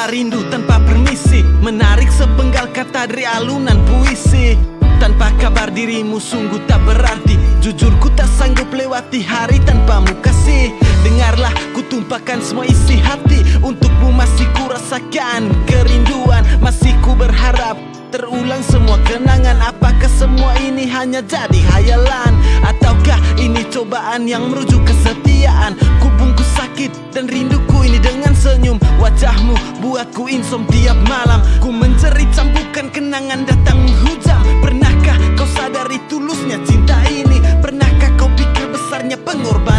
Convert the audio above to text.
Segala rindu tanpa permisi Menarik sepenggal kata dari alunan puisi. Tanpa kabar dirimu sungguh tak berarti Jujur ku tak sanggup lewati hari tanpamu kasih. Dengarlah ku tumpahkan semua isi hati Untukmu masih ku rasakan kerinduan. Masih ku berharap terulang semua kenangan. Apakah semua ini hanya jadi hayalan? Ataukah ini cobaan yang merujuk kesetiaan? Ku bungkus sakit membuatku insom tiap malam. Ku mencari cambukan kenangan datang hujan. Pernahkah kau sadari tulusnya cinta ini? Pernahkah kau pikir besarnya pengorbanan?